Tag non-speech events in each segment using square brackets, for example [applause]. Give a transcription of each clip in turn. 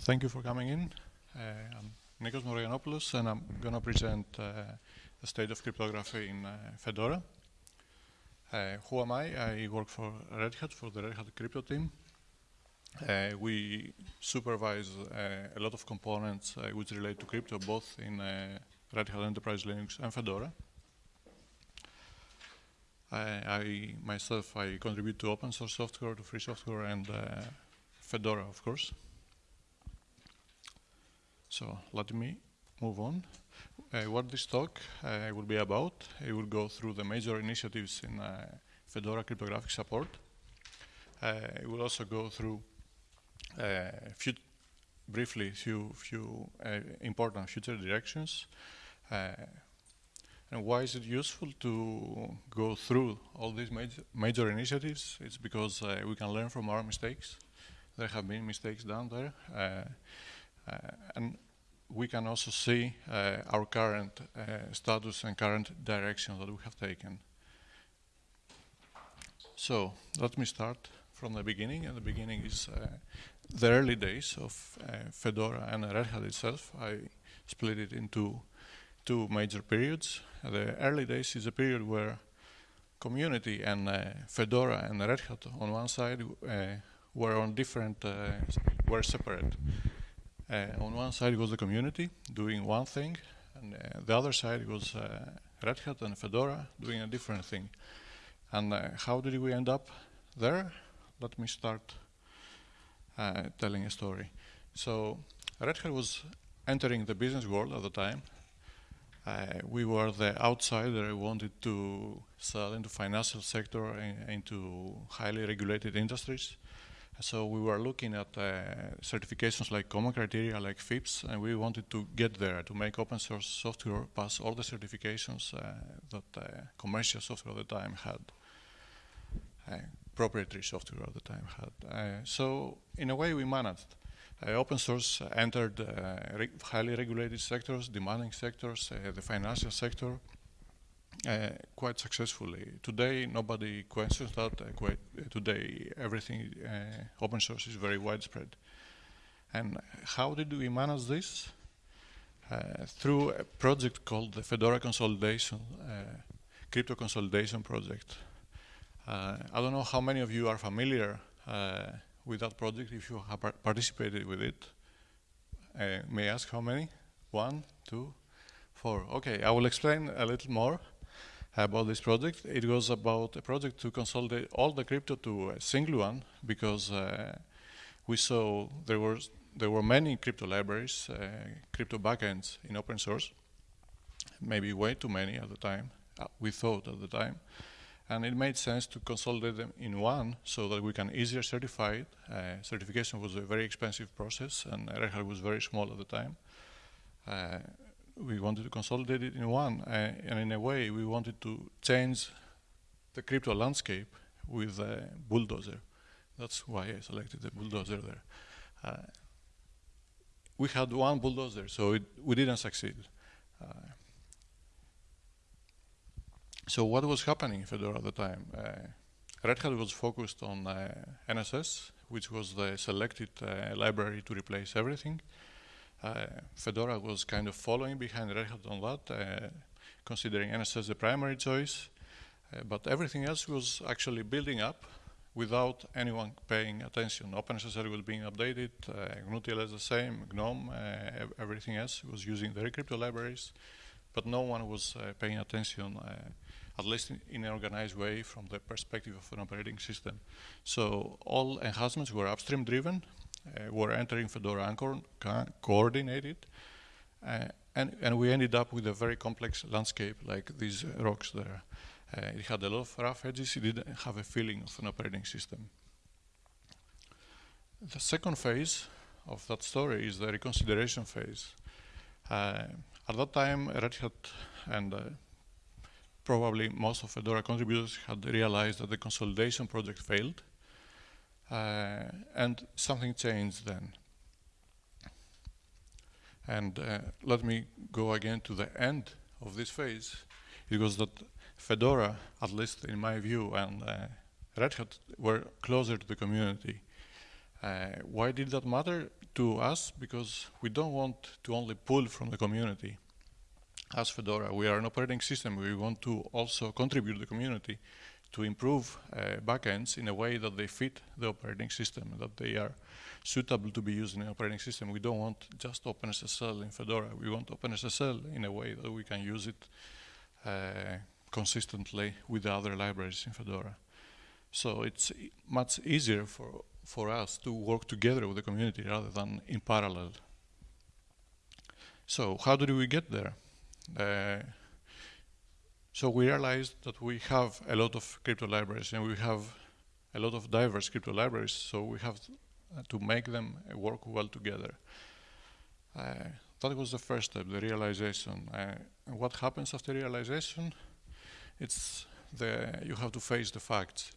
thank you for coming in. Uh, I'm Nikos Mavrogiannopoulos, and I'm going to present uh, the state of cryptography in uh, Fedora. Uh, who am I? I work for Red Hat, for the Red Hat crypto team. Uh, we supervise uh, a lot of components which relate to crypto, both in Red Hat Enterprise Linux and Fedora. I, I, myself, I contribute to open source software, to free software, and Fedora, of course. So let me move on. Uh, what this talk uh, will be about, it will go through the major initiatives in uh, Fedora cryptographic support. Uh, it will also go through uh, few briefly few few uh, important future directions. and why is it useful to go through all these major, major initiatives? It's because we can learn from our mistakes. There have been mistakes down there. Uh, and we can also see uh, our current uh, status and current direction that we have taken. So let me start from the beginning, and the beginning is uh, the early days of uh, Fedora and Red Hat itself. I split it into two major periods. The early days is a period where community and uh, Fedora and Red Hat on one side were on different, were separate. Uh, on one side was the community doing one thing, and uh, the other side was uh, Red Hat and Fedora doing a different thing. And how did we end up there? Let me start telling a story. So Red Hat was entering the business world at the time. Uh, we were the outsider who wanted to sell into financial sector and into highly regulated industries. So we were looking at uh, certifications like common criteria, like FIPS, and we wanted to get there to make open source software pass all the certifications uh, that uh, commercial software at the time had, uh, proprietary software at the time had. Uh, so in a way we managed. Uh, open source entered re highly regulated sectors, demanding sectors, the financial sector, uh, quite successfully. Today, nobody questions that. Uh, quite, uh, today, everything open source is very widespread. And how did we manage this? through a project called the Fedora Consolidation, Crypto Consolidation Project. I don't know how many of you are familiar with that project, if you have participated with it. Uh, may I ask how many? One, two, four. Okay, I will explain a little more about this project. It was about a project to consolidate all the crypto to a single one because uh, we saw there were there were many crypto libraries, uh, crypto backends in open source, maybe way too many at the time. Uh, we thought at the time, and it made sense to consolidate them in one so that we can easier certify it. Uh, certification was a very expensive process, and Red Hat was very small at the time. We wanted to consolidate it in one, uh, and in a way, we wanted to change the crypto landscape with a bulldozer. That's why I selected the bulldozer there. Uh, we had one bulldozer, so it, we didn't succeed. Uh, so what was happening in Fedora at the time? Uh, Red Hat was focused on uh, NSS, which was the selected uh, library to replace everything. Uh, Fedora was kind of following behind Red Hat on that, uh, considering NSS the primary choice, uh, but everything else was actually building up without anyone paying attention. OpenSSL was being updated, uh, GNU-TLS the same, GNOME, uh, everything else was using the crypto libraries, but no one was uh, paying attention, at least in, in, an organized way from the perspective of an operating system. So all enhancements were upstream driven, were entering Fedora coordinated. Uh, and, and we ended up with a very complex landscape like these rocks there. Uh, it had a lot of rough edges, it didn't have a feeling of an operating system. The second phase of that story is the reconsideration phase. Uh, at that time, Red Hat and uh, probably most of Fedora contributors had realized that the consolidation project failed uh, and something changed then. And uh, let me go again to the end of this phase. It was that Fedora, at least in my view, and uh, Red Hat were closer to the community. Uh, why did that matter? to us because we don't want to only pull from the community. As Fedora, we are an operating system. We want to also contribute to the community to improve uh, backends in a way that they fit the operating system, that they are suitable to be used in an operating system. We don't want just OpenSSL in Fedora. We want OpenSSL in a way that we can use it uh, consistently with the other libraries in Fedora. So it's much easier for, for us to work together with the community rather than in parallel. So how did we get there? Uh, so we realized that we have a lot of crypto libraries and we have a lot of diverse crypto libraries, so we have to make them work well together. Uh, that was the first step, the realization. Uh, what happens after realization? It's the, you have to face the facts.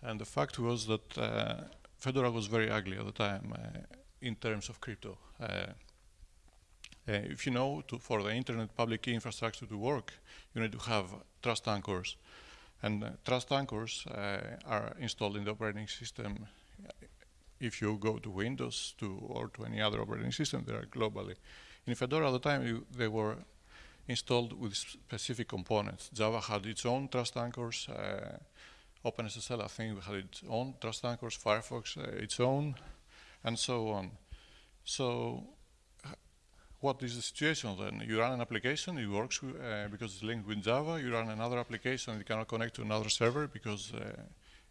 And the fact was that uh, Fedora was very ugly at the time uh, in terms of crypto. Uh, if you know, to, for the internet public key infrastructure to work, you need to have trust anchors. And uh, trust anchors uh, are installed in the operating system. If you go to Windows to, or to any other operating system, they are globally. In Fedora at the time, you, they were installed with specific components. Java had its own trust anchors. Uh, OpenSSL, I think, had its own trust anchors. Firefox, uh, its own, and so on. So what is the situation then? You run an application, it works uh, because it's linked with Java. You run another application, it cannot connect to another server because uh,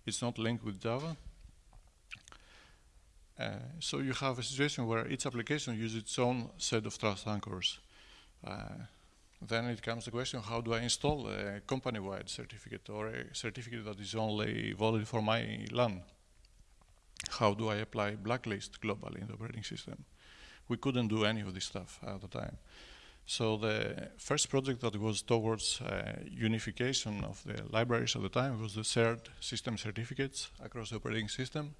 it's not linked with Java. Uh, so you have a situation where each application uses its own set of trust anchors. Uh, then it comes the question, how do I install a company-wide certificate or a certificate that is only valid for my LAN? How do I apply blacklist globally in the operating system? We couldn't do any of this stuff at the time. So the first project that was towards uh, unification of the libraries at the time was the shared system certificates across the operating system.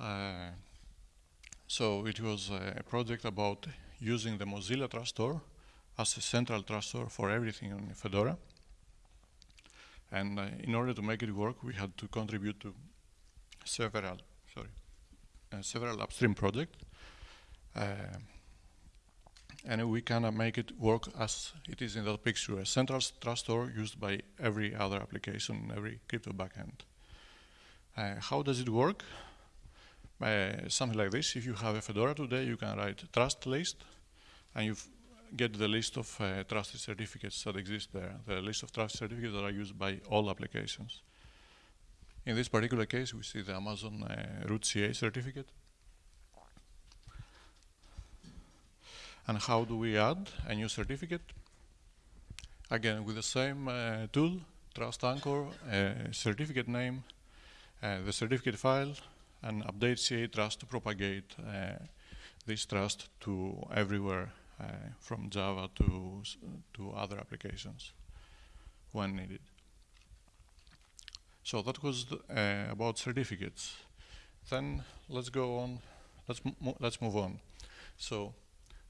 Uh, so it was a project about using the Mozilla Trust Store as a central trust store for everything in Fedora. And uh, in order to make it work, we had to contribute to several, sorry, uh, several upstream projects. Uh, and we of make it work as it is in that picture, a central trust store used by every other application, every crypto backend. Uh, how does it work? Uh, something like this, if you have a Fedora today, you can write trust list, and you get the list of uh, trusted certificates that exist there, the list of trusted certificates that are used by all applications. In this particular case, we see the Amazon uh, root CA certificate. And how do we add a new certificate? Again, with the same uh, tool, trust anchor, uh, certificate name, uh, the certificate file, and update CA trust to propagate uh, this trust to everywhere uh, from Java to, to other applications when needed. So that was uh, about certificates. Then let's go on, let's, mo let's move on. So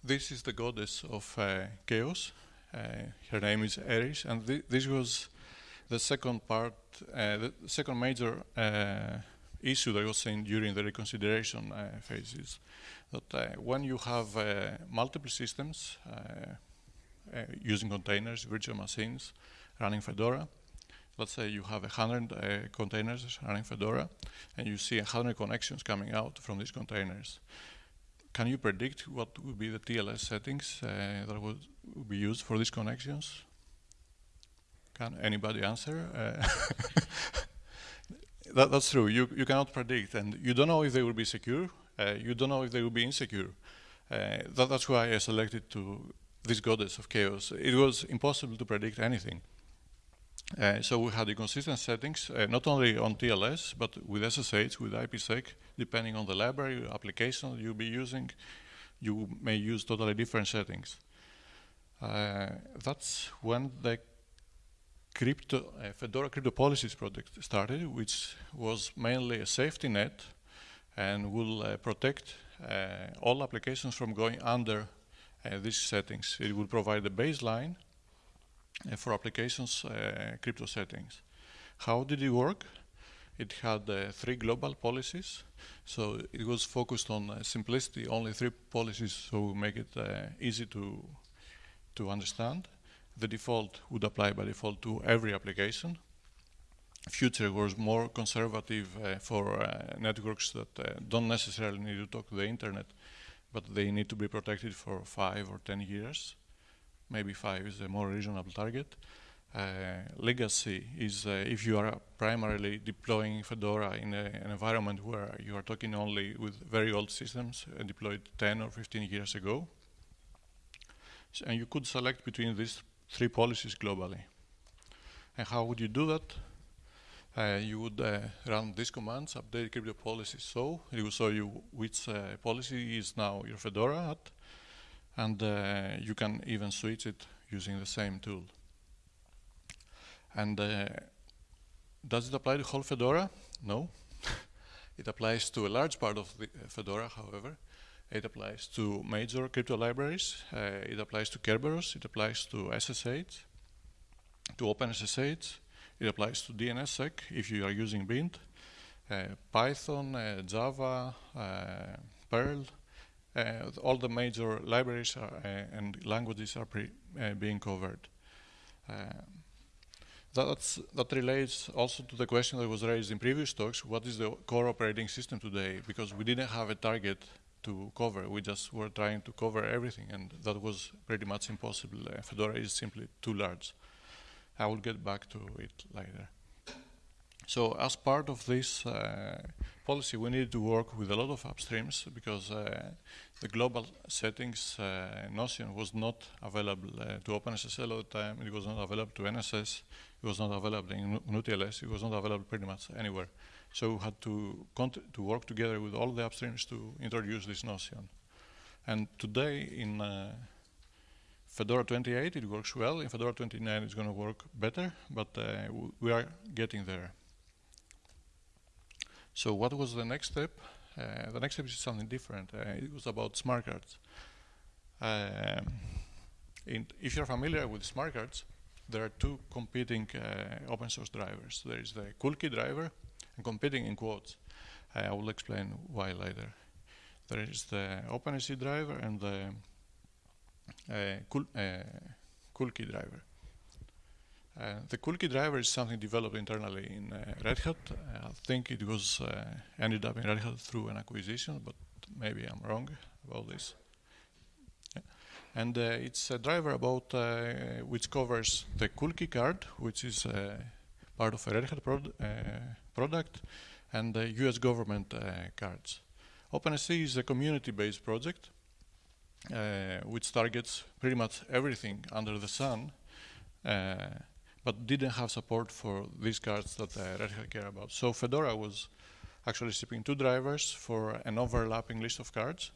this is the goddess of uh, chaos. Uh, her name is Eris, and th this was the second part, uh, the second major uh, issue that was seen during the reconsideration uh, phases. That uh, when you have multiple systems using containers, virtual machines, running Fedora, let's say you have hundred uh, containers running Fedora, and you see hundred connections coming out from these containers can you predict what would be the TLS settings uh, that would, be used for these connections? Can anybody answer? Uh, [laughs] that, that's true. You, you cannot predict, and you don't know if they will be secure. Uh, you don't know if they will be insecure. Uh, that, that's why I selected to this goddess of chaos. It was impossible to predict anything. Uh, so we had inconsistent settings, uh, not only on TLS, but with SSH, with IPsec, depending on the library application you'll be using, you may use totally different settings. Uh, that's when the crypto, uh, Fedora Crypto Policies project started, which was mainly a safety net and will uh, protect all applications from going under these settings. It will provide the baseline for applications uh, crypto settings. How did it work? It had uh, three global policies, so it was focused on uh, simplicity, only three policies, so make it uh, easy to, to understand. The default would apply by default to every application. Future was more conservative uh, for uh, networks that uh, don't necessarily need to talk to the internet, but they need to be protected for five or ten years. Maybe five is a more reasonable target. Uh, legacy is uh, if you are primarily deploying Fedora in a, an environment where you are talking only with very old systems uh, deployed 10 or 15 years ago. So, and you could select between these three policies globally. And how would you do that? Uh, you would uh, run these commands, update crypto policy so, it will show you which uh, policy is now your Fedora at, and you can even switch it using the same tool. And uh, does it apply to whole Fedora? No. [laughs] it applies to a large part of the uh, Fedora, however. It applies to major crypto libraries. Uh, it applies to Kerberos. It applies to SSH, to OpenSSH. It applies to DNSSEC if you are using BIND, uh, Python, uh, Java, uh, Perl. Uh, all the major libraries are, uh, and languages are uh, being covered. That's, that relates also to the question that was raised in previous talks, what is the core operating system today? Because we didn't have a target to cover, we just were trying to cover everything and that was pretty much impossible. Uh, Fedora is simply too large. I will get back to it later. So as part of this uh, policy, we need to work with a lot of upstreams because uh, the global settings uh, notion was not available uh, to OpenSSL at the time. It was not available to NSS. It was not available in GNU-TLS. It was not available pretty much anywhere. So we had to, to work together with all the upstreams to introduce this notion. And today in uh, Fedora 28, it works well. In Fedora 29, it's going to work better, but uh, we are getting there. So what was the next step? Uh, the next step is something different. Uh, it was about smart cards. Um, if you're familiar with smart cards, there are two competing uh, open source drivers. There is the Coolkey driver and competing in quotes. Uh, I will explain why later. There is the OpenSC driver and the uh, uh, driver. Uh, the Coolkey driver is something developed internally in uh, Red Hat. I think it was uh, ended up in Red Hat through an acquisition, but maybe I'm wrong about this and uh, it's a driver about uh, which covers the Coolkey card, which is part of a Red Hat prod product, and the US government cards. OpenSC is a community-based project which targets pretty much everything under the sun, but didn't have support for these cards that uh, Red Hat care about. So Fedora was actually shipping two drivers for an overlapping list of cards,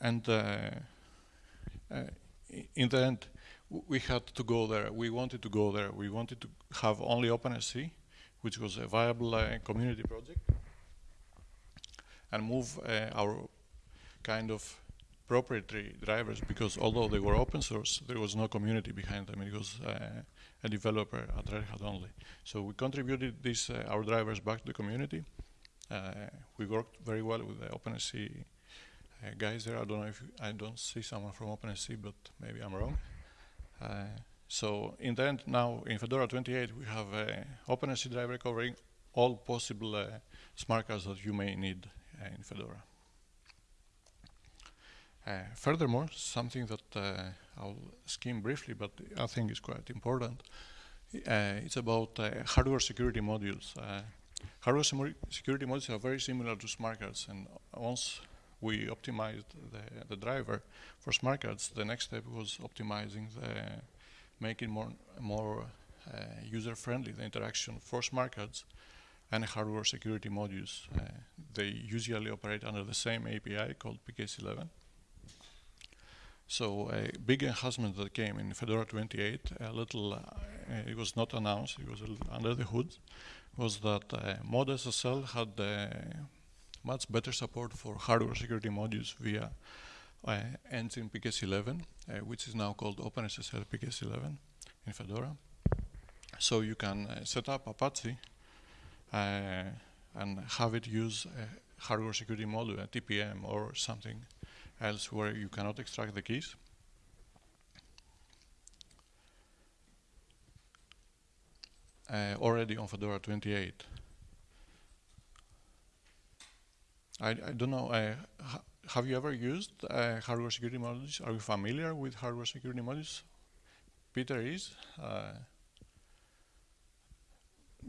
and uh, uh, in the end, we had to go there. We wanted to go there. We wanted to have only OpenSC, which was a viable uh, community project, and move our kind of proprietary drivers because although they were open source, there was no community behind them. It was uh, a developer at Red Hat only. So we contributed these uh, our drivers back to the community. Uh, we worked very well with the OpenSC uh, guys there. I don't know if you, I don't see someone from OpenSC, but maybe I'm wrong. Uh, so in the end, now in Fedora 28, we have a OpenSC driver covering all possible uh, smart cards that you may need uh, in Fedora. Uh, furthermore, something that uh, I'll skim briefly, but I think is quite important, it's about hardware security modules. hardware security modules are very similar to smart cards, and once we optimized the, the driver for smart cards. The next step was optimizing the, making more, more uh, user-friendly the interaction for smart cards and hardware security modules. Uh, they usually operate under the same API called PKCS11. So a big enhancement that came in Fedora 28, a little, uh, it was not announced, it was under the hood, was that uh, ModSSL had uh, much better support for hardware security modules via uh, engine PKCS11, uh, which is now called OpenSSL PKCS11 in Fedora. So you can uh, set up Apache uh, and have it use a hardware security module, a TPM or something else where you cannot extract the keys. Uh, already on Fedora 28. I, I don't know, uh, ha have you ever used uh, hardware security modules? Are you familiar with hardware security modules? Peter is. Uh,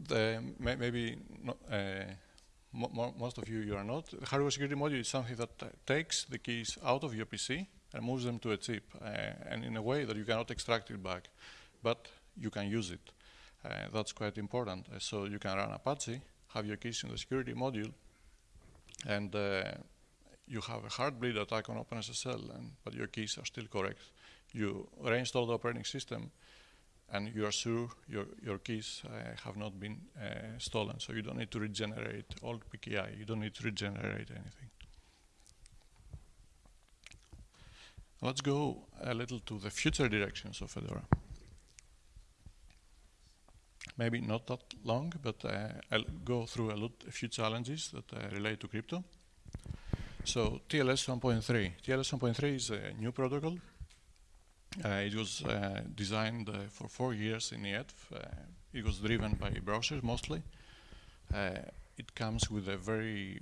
the may maybe not, uh, mo most of you you are not. The hardware security module is something that takes the keys out of your PC and moves them to a chip, uh, and in a way that you cannot extract it back, but you can use it. Uh, that's quite important. Uh, so you can run Apache, have your keys in the security module, and uh, you have a heartbleed attack on OpenSSL, and, but your keys are still correct. You reinstall the operating system, and you are sure your, your keys uh, have not been uh, stolen. So you don't need to regenerate old PKI. You don't need to regenerate anything. Let's go a little to the future directions of Fedora. Maybe not that long, but uh, I'll go through a, lot, a few challenges that uh, relate to crypto. So TLS 1.3. TLS 1.3 is a new protocol it was uh, designed uh, for four years in IETF. it was driven by browsers mostly. it comes with a very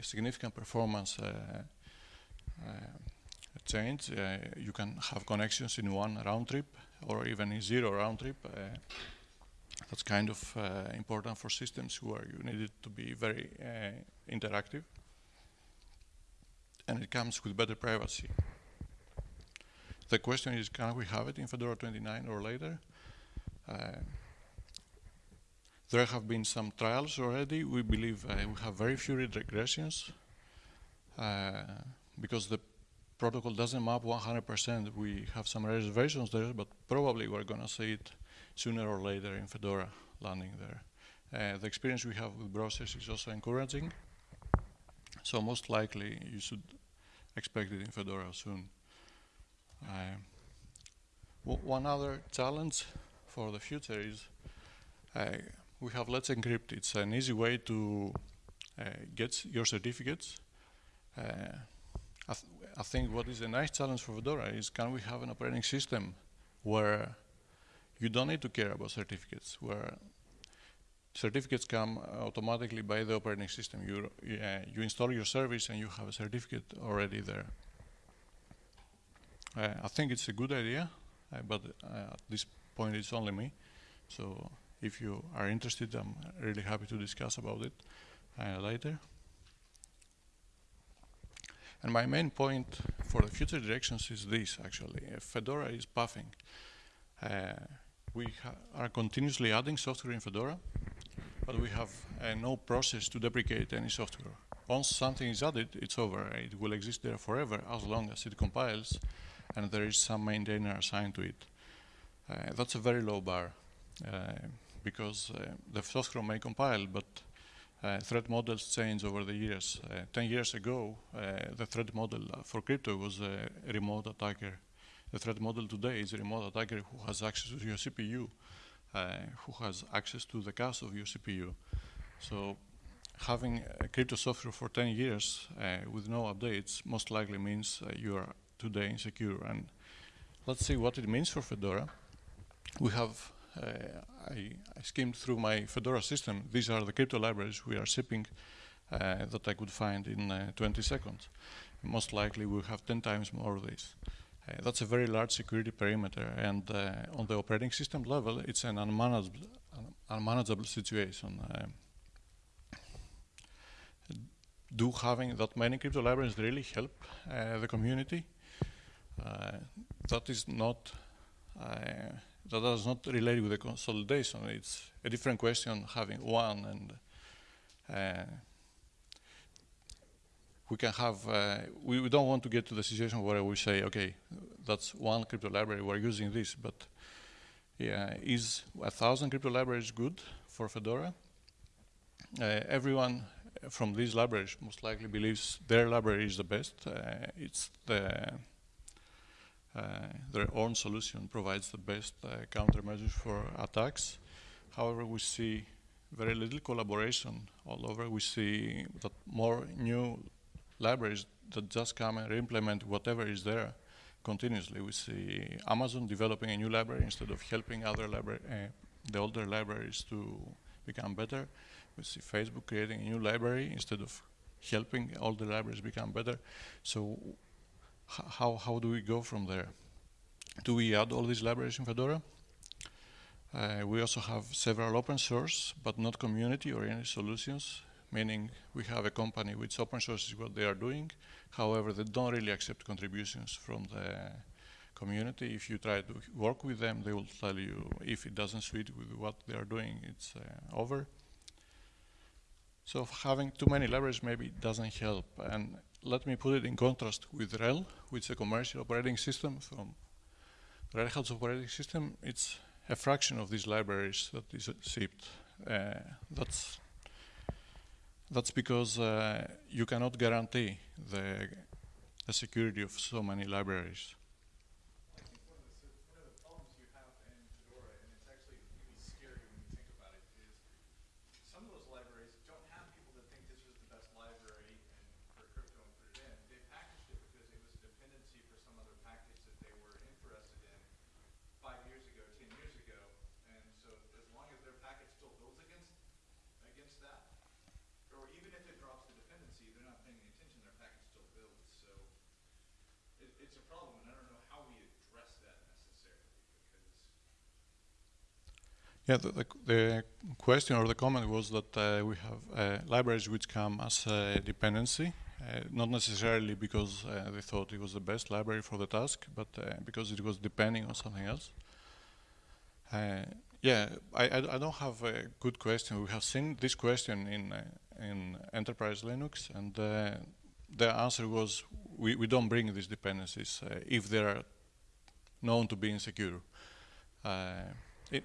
significant performance change. you can have connections in one round trip or even in zero round trip that's kind of uh, important for systems where you need it to be very uh, interactive. And it comes with better privacy. The question is, can we have it in Fedora 29 or later? Uh, there have been some trials already. We believe uh, we have very few regressions uh, because the protocol doesn't map 100%. We have some reservations there, but probably we're going to see it sooner or later in Fedora landing there. Uh, the experience we have with browsers is also encouraging. So most likely you should expect it in Fedora soon. One other challenge for the future is we have Let's Encrypt. It's an easy way to uh, get your certificates. Uh, I, th I, think what is a nice challenge for Fedora is can we have an operating system where you don't need to care about certificates, where certificates come automatically by the operating system. You, uh, you install your service and you have a certificate already there. Uh, I think it's a good idea, uh, but uh, at this point it's only me. So if you are interested, I'm really happy to discuss about it later. And my main point for the future directions is this, actually. Uh, Fedora is puffing. Uh, we are continuously adding software in Fedora, but we have uh, no process to deprecate any software. Once something is added, it's over. It will exist there forever as long as it compiles and there is some maintainer assigned to it. Uh, that's a very low bar uh, because uh, the software may compile, but uh, threat models change over the years. Uh, 10 years ago, uh, the threat model for crypto was a remote attacker. The threat model today is a remote attacker who has access to your CPU, who has access to the cache of your CPU. So having crypto software for 10 years with no updates most likely means you are today insecure. And let's see what it means for Fedora. We have, uh, I, I, skimmed through my Fedora system. These are the crypto libraries we are shipping uh, that I could find in uh, 20 seconds. Most likely we'll have 10 times more of these. Uh, that's a very large security perimeter, and uh, on the operating system level, it's an unmanageable, unmanageable situation. Uh, do having that many crypto libraries really help the community? Uh, that is not uh, that does not relate with the consolidation. It's a different question having one and uh, we can have, uh, we, we, don't want to get to the situation where we say, okay, that's one crypto library, we're using this, but yeah, is a thousand crypto libraries good for Fedora? Uh, everyone from these libraries most likely believes their library is the best. Uh, it's the their own solution provides the best uh, countermeasures for attacks. However, we see very little collaboration all over. We see that more new libraries that just come and implement whatever is there continuously. We see Amazon developing a new library instead of helping other library, uh, the older libraries to become better. We see Facebook creating a new library instead of helping all the libraries become better. So how, how do we go from there? Do we add all these libraries in Fedora? Uh, we also have several open source, but not community-oriented solutions, meaning we have a company which open sources what they are doing. However, they don't really accept contributions from the community. If you try to work with them, they will tell you if it doesn't suit with what they are doing, it's uh, over. So having too many libraries maybe doesn't help. And let me put it in contrast with RHEL, which is a commercial operating system from Red Hat's operating system. It's a fraction of these libraries that is shipped. Uh, that's that's because uh, you cannot guarantee the, the security of so many libraries. Yeah, the, the, the, question or the comment was that uh, we have uh, libraries which come as a dependency, uh, not necessarily because uh, they thought it was the best library for the task, but uh, because it was depending on something else. Uh, yeah, I, I, I, don't have a good question. We have seen this question in in enterprise Linux, and the answer was we, we don't bring these dependencies if they are known to be insecure. It,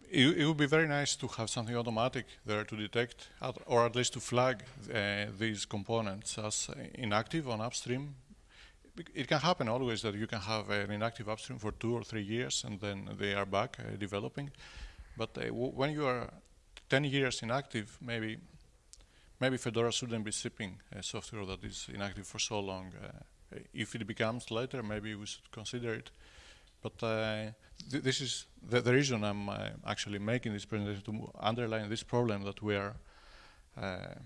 it, it, would be very nice to have something automatic there to detect, or at least to flag uh, these components as inactive on upstream. It can happen always that you can have an inactive upstream for two or three years and then they are back uh, developing. But uh, when you are 10 years inactive, maybe maybe Fedora shouldn't be shipping software that is inactive for so long. Uh, if it becomes later, maybe we should consider it. But uh, th this is the, the, reason I'm uh, actually making this presentation to underline this problem that we are uh,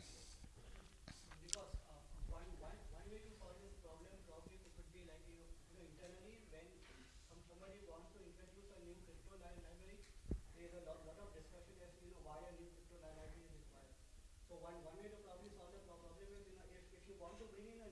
when somebody wants to introduce a new crypto library, there's a lot of discussion as you know why a new crypto library is required. So one one way to probably solve the problem is if if you want to bring in a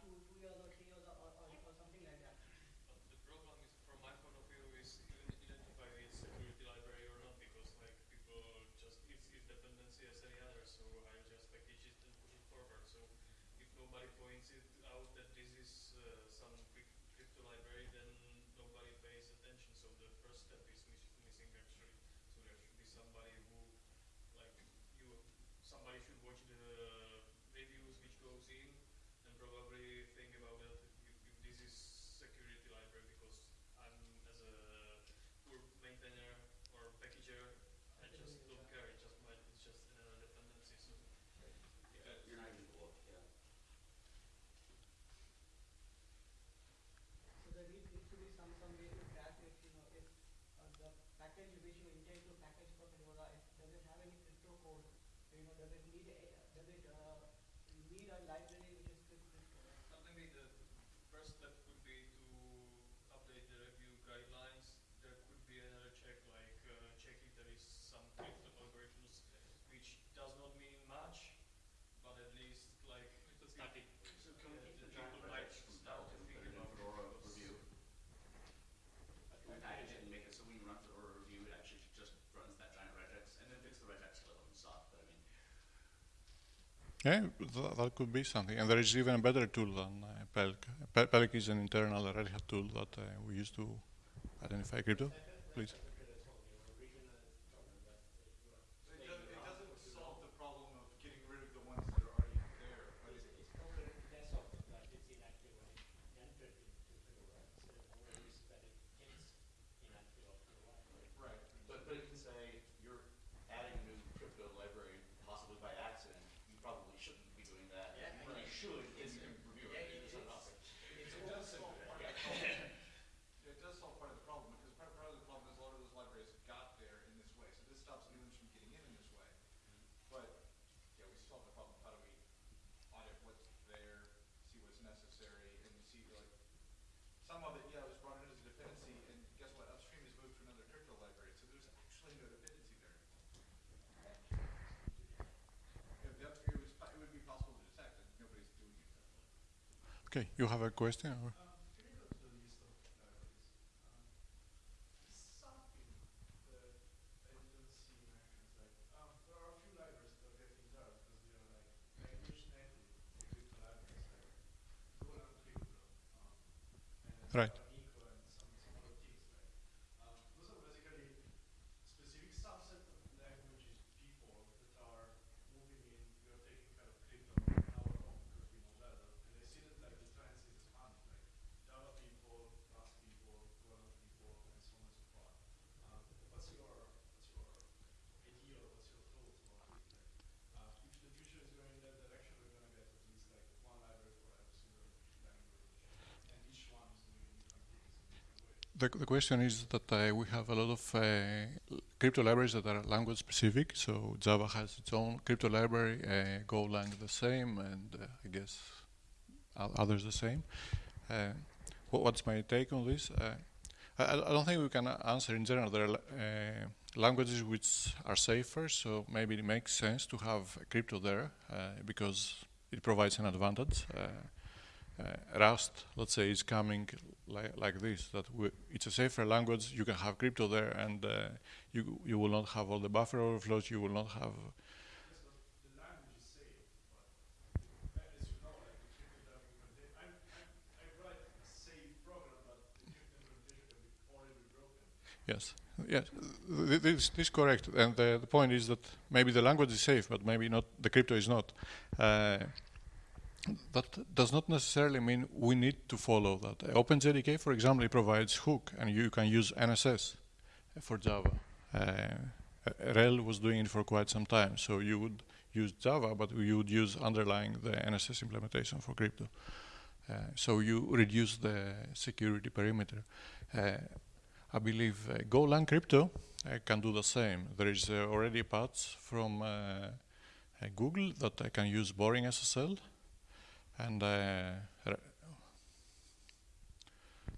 somebody points it out that this is uh, some big crypto library, then nobody pays attention. So the first step is mis- missing actually. So there should be somebody who, like you, somebody should watch the reviews which goes in and probably think about that if, if this is security library because I'm as a poor maintainer or packager, I just don't care. It just might, it's just another dependency. So Yeah, you're not even gonna look, yeah. So there need, needs to be some, some way to track if, you know, if uh, the package which you intend to package for Fedora, if, does it have any crypto code? You know, does it have any crypto code? You know, does it need a, does it, uh, need a library which is crypt- crypto? right? Uh, maybe the first step could be to update the review guidelines. There could be another check, like uh, check if there is some crypto algorithms, which does not mean much, but at least like the Static. so Yeah, the the people giant might projects from start to Belgium, think put it in about Fedora it because- review. We package it and make it so when you run Fedora review, it actually just runs that giant regex and then fix the regex level and stuff, but I mean, Yeah, th- that could be something. And there is even a better tool than uh, Pelk. Pe- Pelk is an internal Red Hat tool that uh, we use to identify crypto. Please. So it doesn't, it doesn't solve the problem of getting rid of the ones that are already there, but it, It's probably less of that it's inactive when it entered into Fedora, so the more risk that it gets inactive after a while. right. but, but it can say, you're adding a new crypto library possibly by accident, you probably shouldn't be doing that. Yeah, When you yeah. should, then you can review it, Yeah, it's it- not it's- It does solve part of the problem. It does solve part of the problem, because part, part of the problem is a lot of those libraries got there in this way, so this stops new ones from getting in in this way. But, yeah, we solve the problem, how do we audit what's there, see what's necessary, and you see like, some of it, yeah, was brought in as a dependency, and guess what, upstream is moved to another crypto library, so there's actually no dependency there. If the upstream was, it would be possible to detect, and nobody's doing it. Okay, you have a question? Or? Um, can you go to the list of libraries? Um, something that I didn't see in action is like, um, there are a few libraries that are getting there because they are like language native crypto libraries, like Golang crypto, um, and Right. uh, Inco and some, some other things like, um, those are basically specific subset of languages people that are moving in, we are taking kind of crypto on our own because we know better, and I see that like the trends is expanding, like Java people, Rust people, Golang people, and so on and so forth. Um, what's your what's your idea or what's your thoughts about it? Like, uh, if the future is going in that direction, we're gonna get at least like one library for every single language, and each one is doing different things in different ways. The, the question is that uh, we have a lot of uh, crypto libraries that are language specific. So Java has its own crypto library, uh, Golang the same, and uh, I guess others the same. Uh, wha- what's my take on this? Uh, I, I don't think we can answer in general. There are languages which are safer, so maybe it makes sense to have crypto there because it provides an advantage. Uh, Rust, let's say, is coming li- like this. That it's a safer language. You can have crypto there, and uh, you you will not have all the buffer overflows. You will not have. Yes, the the the. Yes, yes, th- this, this is correct. And uh, the point is that maybe the language is safe, but maybe not. The crypto is not. Uh, that does not necessarily mean we need to follow that. Uh, OpenJDK, for example, provides hook, and you can use NSS for Java. Uh, uh, RHEL was doing it for quite some time, so you would use Java, but you would use underlying the NSS implementation for crypto. Uh, so you reduce the security perimeter. Uh, I believe uh, Golang crypto uh, can do the same. There is uh, already a patch from uh, uh, Google that I can use BoringSSL, and uh,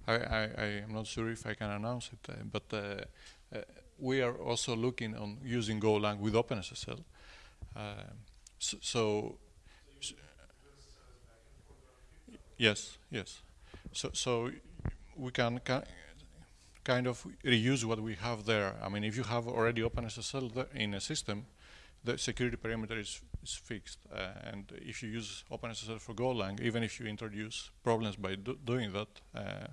I, I, I am not sure if I can announce it, uh, but uh, we are also looking on using Golang with OpenSSL. Uh, so, so yes, yes. So, so we can, kind of reuse what we have there. I mean, if you have already OpenSSL in a system, the security perimeter is, is fixed. Uh, and if you use OpenSSL for Golang, even if you introduce problems by do doing that, uh,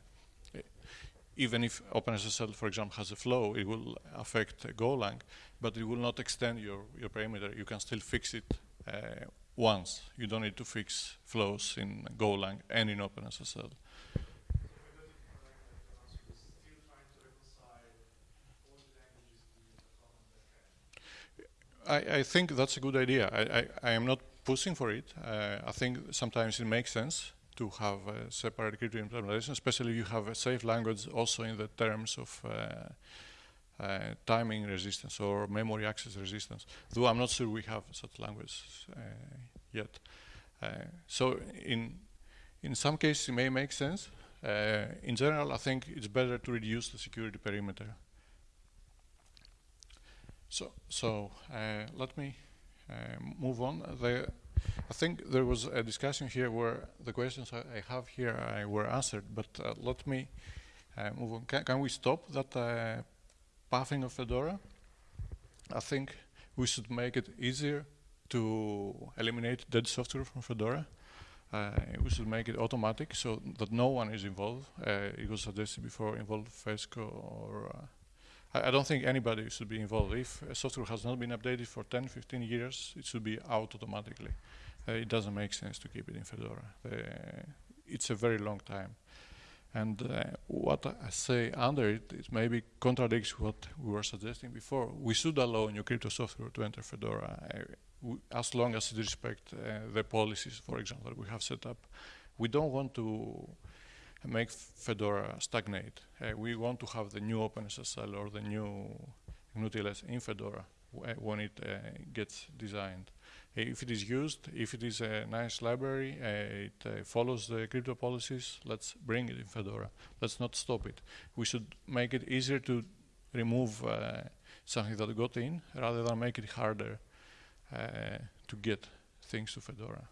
even if OpenSSL, for example, has a flow, it will affect Golang, but it will not extend your, your perimeter. You can still fix it uh, once. You don't need to fix flows in Golang and in OpenSSL. still trying to reconcile all the languages being a common backend. I, I think that's a good idea. I, I, I am not pushing for it. Uh, I think sometimes it makes sense to have a separate crypto implementation, especially if you have a safe language also in the terms of uh, uh, timing resistance or memory access resistance. Though I'm not sure we have such language uh, yet. Uh, so in in some cases it may make sense. Uh, in general, I think it's better to reduce the security perimeter. So, so uh, let me uh, move on. The, I think there was a discussion here where the questions I, I have here uh, were answered, but uh, let me uh, move on. Can, can we stop that uh, pathing of Fedora? I think we should make it easier to eliminate dead software from Fedora. Uh, we should make it automatic so that no one is involved. It was suggested before involve FESCO or I, I don't think anybody should be involved. If a software has not been updated for 10, 15 years, it should be out automatically. Uh, it doesn't make sense to keep it in Fedora. Uh, it's a very long time. And uh, what I say under it, it maybe contradicts what we were suggesting before. We should allow new crypto software to enter Fedora uh, as long as it respects uh, the policies, for example, that we have set up. We don't want to make Fedora stagnate. Uh, we want to have the new OpenSSL or the new GnuTLS in Fedora uh, when it uh, gets designed. If it is used, if it is a nice library, uh, it uh, follows the crypto policies, let's bring it in Fedora. Let's not stop it. We should make it easier to remove uh, something that got in rather than make it harder to get things to Fedora.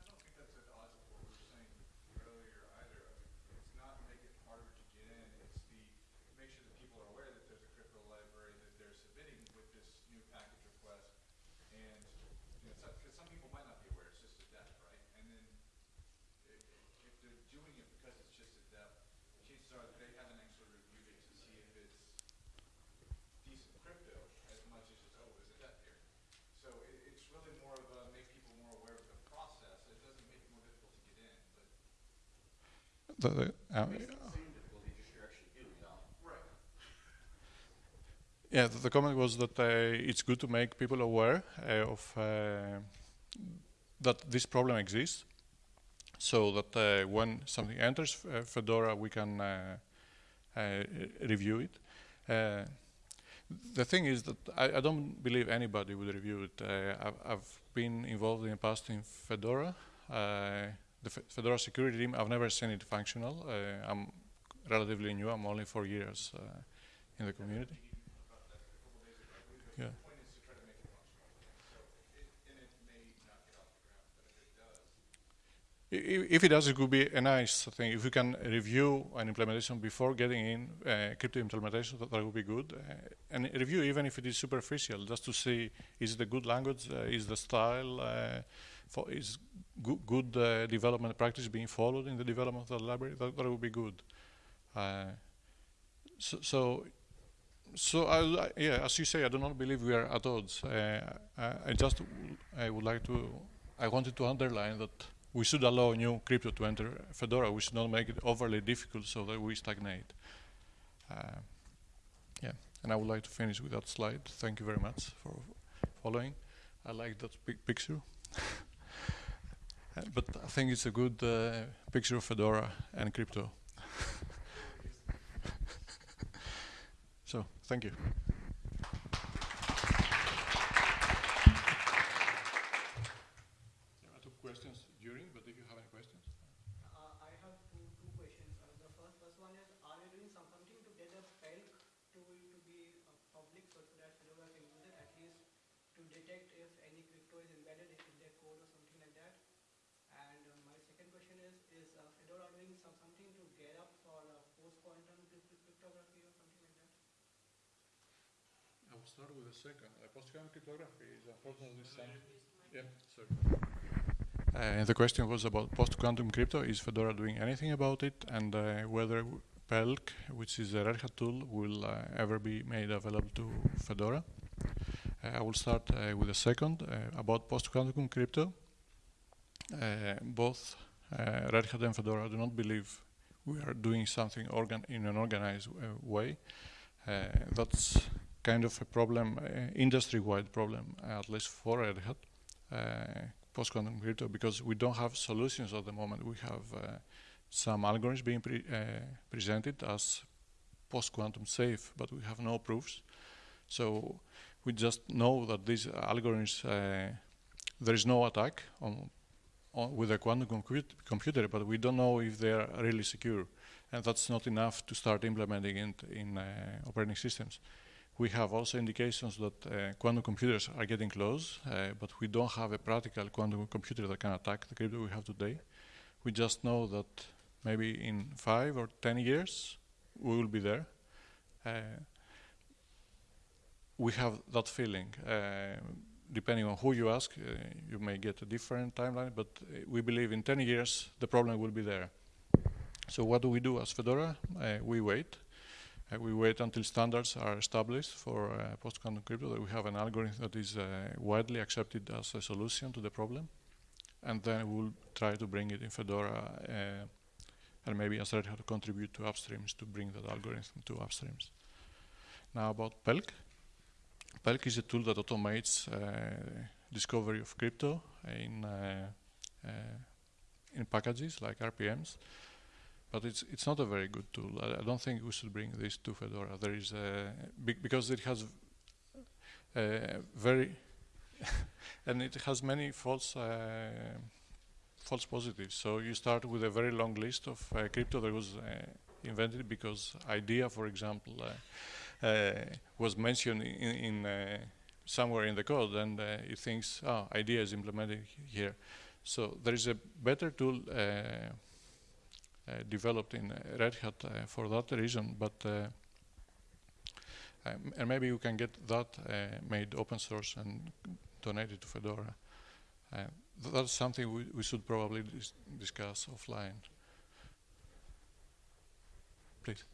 I don't think that's at odds with what we were saying earlier either. I mean, It's not make it harder to get in, it's the, make sure that people are aware that there's a crypto library that they're submitting with this new package request. And, you know, some, cause some people might not be aware, it's just a depth, right? And then if, if they're doing it because it's just a depth, chances are that they haven't actually reviewed it to see if it's decent crypto as much as just, oh, there's a depth here. So it, it's really more of a make people more aware of the process. It doesn't make it more difficult to get in, but. The, the, uh, Right. Yeah, the, the comment was that uh, it's good to make people aware uh, of uh, that this problem exists, so that uh, when something enters uh, Fedora, we can review it. The thing is that I, I don't believe anybody would review it. I've, I've been involved in the past in Fedora, the Fe- Fedora security team. I've never seen it functional. I'm relatively new. I'm only four years in the community. Yeah. The point is to try to make it functional. So it, and it may not get off the ground, but if it does, I- i- If it could be a nice thing. If we can review an implementation before getting in uh, crypto implementation, that, that would be good. Uh, and review, even if it is superficial, just to see is it a good language, uh, is the style, uh, for, is go- good uh, development practice being followed in the development of the library. That, that would be good. Uh, so, so, so I, li- yeah, as you say, I do not believe we are at odds. Uh, I, I just, I would like to, I wanted to underline that we should allow new crypto to enter Fedora. We should not make it overly difficult so that we stagnate. Uh, yeah, and I would like to finish with that slide. Thank you very much for following. I like that big picture. [laughs] Uh, but I think it's a good uh, picture of Fedora and crypto. [laughs] so, thank you. I took questions during, but if you have any questions. Uh, I have two, two questions. Uh, the first, first one is, are you doing some, something to get a PELC tool to be uh, public so that Fedora can use it at least to detect if any crypto is embedded in their code or something like that? And uh, my second question is, is uh, Fedora doing some, something to get up for uh, post-quantum crypt- cryptography or something like that? I would start with the second. Cryptography is unfortunately. Yeah, sorry. Uh, the question was about post-quantum crypto. Is Fedora doing anything about it, and uh, whether PELK, which is a Red Hat tool, will uh, ever be made available to Fedora? Uh, I will start uh, with the second uh, about post-quantum crypto. Both Red Hat and Fedora do not believe we are doing something organ in an organized way. That's kind of a problem, uh, industry-wide problem, at least for Red Hat, uh, post-quantum crypto, because we don't have solutions at the moment. We have uh, some algorithms being pre uh, presented as post-quantum safe, but we have no proofs. So we just know that these algorithms, uh, there is no attack on, on with a quantum comput computer, but we don't know if they are really secure. And that's not enough to start implementing it in uh, operating systems. We have also indications that uh, quantum computers are getting close, uh, but we don't have a practical quantum computer that can attack the crypto we have today. We just know that maybe in five or ten years we will be there. Uh, we have that feeling. Uh, depending on who you ask, uh, you may get a different timeline, but uh, we believe in 10 years the problem will be there. So what do we do as Fedora? We wait. Uh, we wait until standards are established for uh, post-quantum crypto, that we have an algorithm that is uh, widely accepted as a solution to the problem. And then we'll try to bring it in Fedora uh, and maybe Red to contribute to upstreams to bring that algorithm to upstreams. Now about PELK. PELK is a tool that automates uh, discovery of crypto in in packages like RPMs, but it's it's not a very good tool. I, I don't think we should bring this to Fedora. There is a be because it has uh, very [laughs] and it has many false uh, false positives. So you start with a very long list of uh, crypto that was uh, invented because idea, for example. Uh, uh, was mentioned in, in somewhere in the code, and it thinks, oh, idea is implemented here. So there is a better tool Eh, developed in Red Hat eh, for that reason, but um, and maybe you can get that made open source and donated to Fedora. Th that's something we, we should probably dis discuss offline. Please.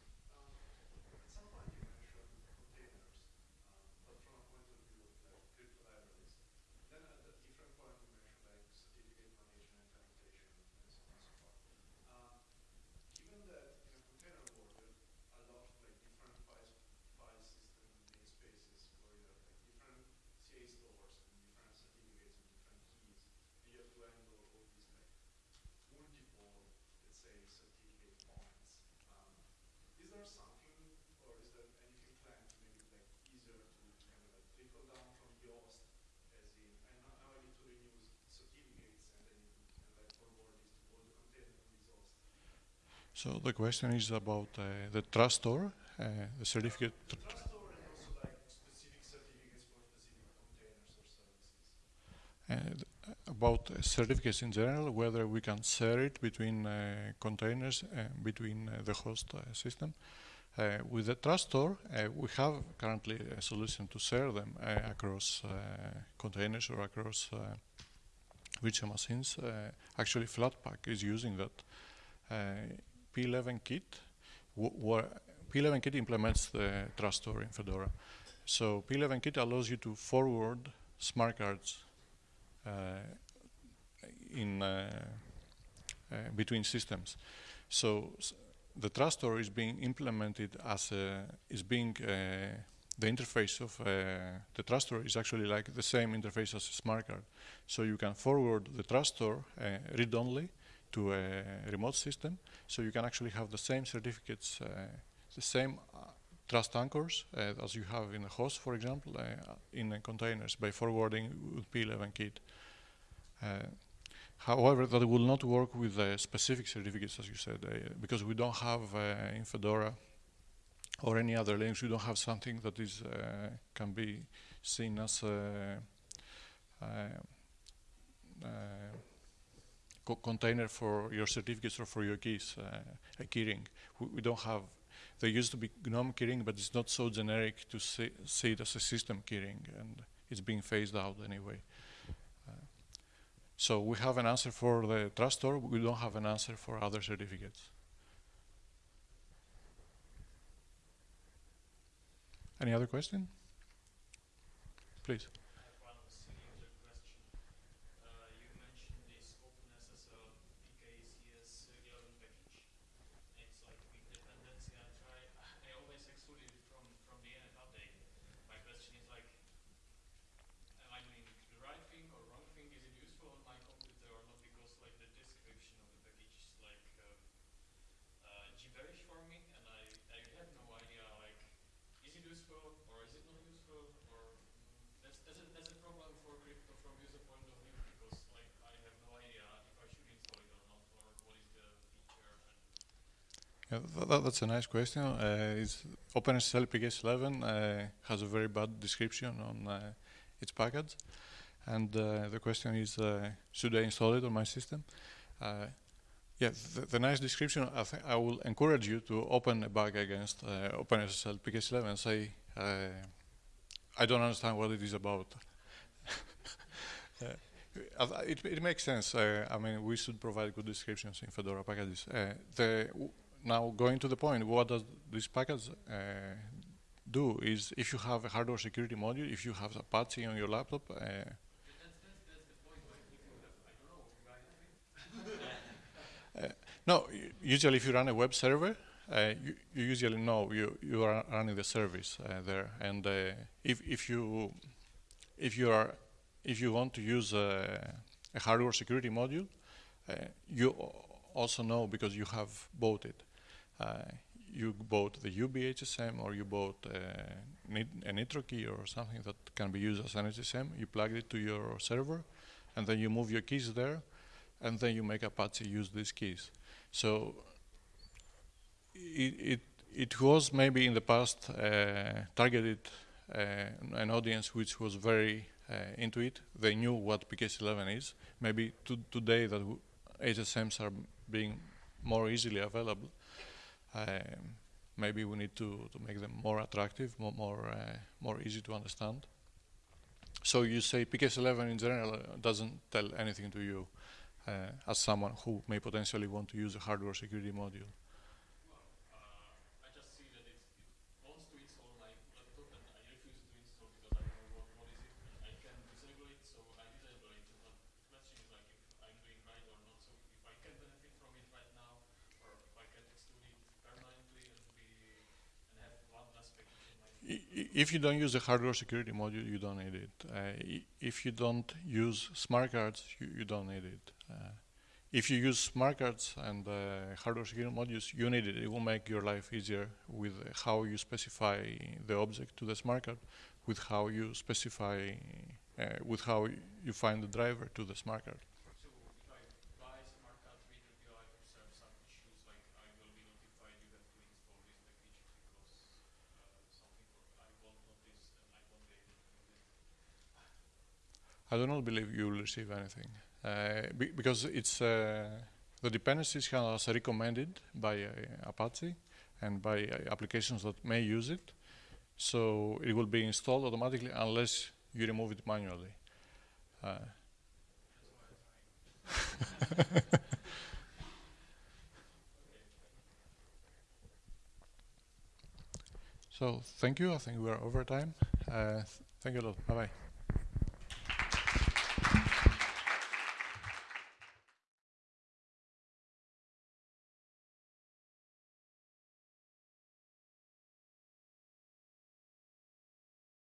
So the question is about uh, the trust store, uh, the certificate. The trust store and also like specific certificates for specific containers or services. Uh, about uh, certificates in general, whether we can share it between uh, containers, uh, between the host system. with the trust store, we have currently a solution to share them across containers or across virtual machines. actually, Flatpak is using that. P11 Kit, P11 Kit implements the trust store in Fedora. So P11 Kit allows you to forward smart cards uh, in uh, uh, between systems. So the trust store is being implemented as a, is being uh, the interface of uh, the trust store is actually like the same interface as a smart card. So you can forward the trust store uh, read-only to a remote system. So you can actually have the same certificates, uh, the same uh, trust anchors uh, as you have in a host, for example, in containers by forwarding with P11 kit. However, that will not work with uh, specific certificates, as you said, uh, because we don't have uh, in Fedora or any other Linux, we don't have something that is can be seen as co container for your certificates or for your keys, uh, a keyring. We, we, don't have there used to be GNOME keyring, but it's not so generic to see, see it as a system keyring, and it's being phased out anyway. Uh, so we have an answer for the trust store, we don't have an answer for other certificates. Any other question? Please. I have one silly user question. Uh, you mentioned this OpenSSL PKCS 11 package. It's like big dependency. I try. I always exclude it from from the NF update. My question is like, am I doing the right thing or wrong thing? Is it useful on my computer or not? Because like the description of the package is like uh, uh, gibberish for me, and I I have no idea like is it useful or is it not useful or mm, that's that's a, that's a problem for crypto from user point of view because like I have no idea if I should install it or not or what is the feature and Yeah, th- th- that's a nice question. Uh, it's OpenSSL PKCS11 uh, has a very bad description on uh, its package, and uh, the question is, uh, should I install it on my system? Uh, yeah, the, the nice description. I, th- I will encourage you to open a bug against OpenSSL PKCS11 and say, I don't understand what it is about. [laughs] It, it makes sense. Uh, I mean, we should provide good descriptions in Fedora packages. Uh, the now going to the point, what does this package uh, do? Is if you have a hardware security module, if you have Apache on your laptop, uh, [laughs] no. Usually, if you run a web server, uh, you, you usually know you you are running the service uh, there, and if if you if you are if you want to use a, a hardware security module, you also know because you have bought it. Uh, you bought the YubiHSM or you bought uh, nit- a Nitrokey or something that can be used as an HSM. You plug it to your server, and then you move your keys there, and then you make Apache use these keys. So it it, it was maybe in the past uh, targeted uh, an audience which was very uh, into it. They knew what PKCS11 is. Maybe to, today that HSMs are being more easily available. Um, maybe we need to, to make them more attractive, more more, uh, more easy to understand. So you say PKCS11 in general uh, doesn't tell anything to you uh, as someone who may potentially want to use a hardware security module. Well, uh, I just see that it's, it wants to install my laptop and I refuse to install because I don't know what, what is it and I can disable it, so I disable it. But the question is like if I'm doing right or not. So if I can benefit from it right now, or if I can exclude it permanently and be and have one less package in my I- i- If you don't use the hardware security module, you don't need it. Uh, if you don't use smart cards, you, you don't need it. Uh, if you use smart cards and uh, hardware security modules, you need it. It will make your life easier with how you specify the object to the smart card, with how you specify, uh, with how you find the driver to the smart card. So if I buy smart card with the BI observe some issues like I will be notified you have to install this package because uh, something or I won't notice and I won't be able to use it. I do not believe you will receive anything uh, be- because it's uh, the dependencies are recommended by uh, Apache and by applications that may use it. So it will be installed automatically unless you remove it manually. Uh, [laughs] so thank you. I think we are over time. Uh, th- thank you a lot. Bye bye.